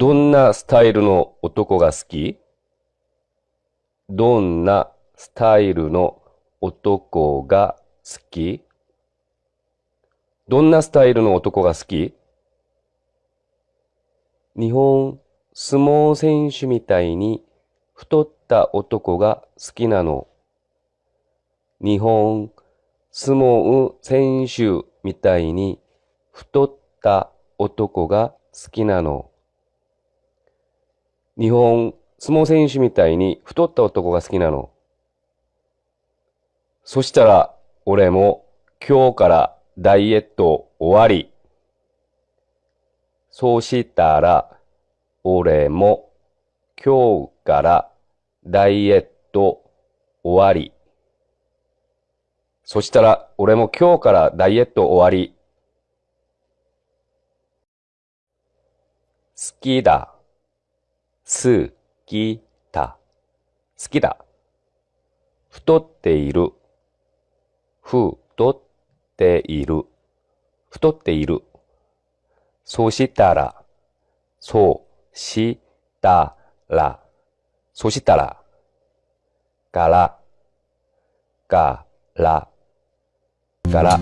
どんなスタイルの男が好き？どんなスタイルの男が好き？どんなスタイルの男が好き？日本相撲選手みたいに太った男が好きなの？日本相撲選手みたいに太った男が好きなの？日本相撲選手みたいに太った男が好きなの。そしたら俺も今日からダイエット終わり。そうしたら俺も今日からダイエット終わり。そしたら俺も今日からダイエット終わり。好きだ。好きだ。好きだ。太っている。太っている。太っている。そしたら、そしたら、そしたら、から、から、から、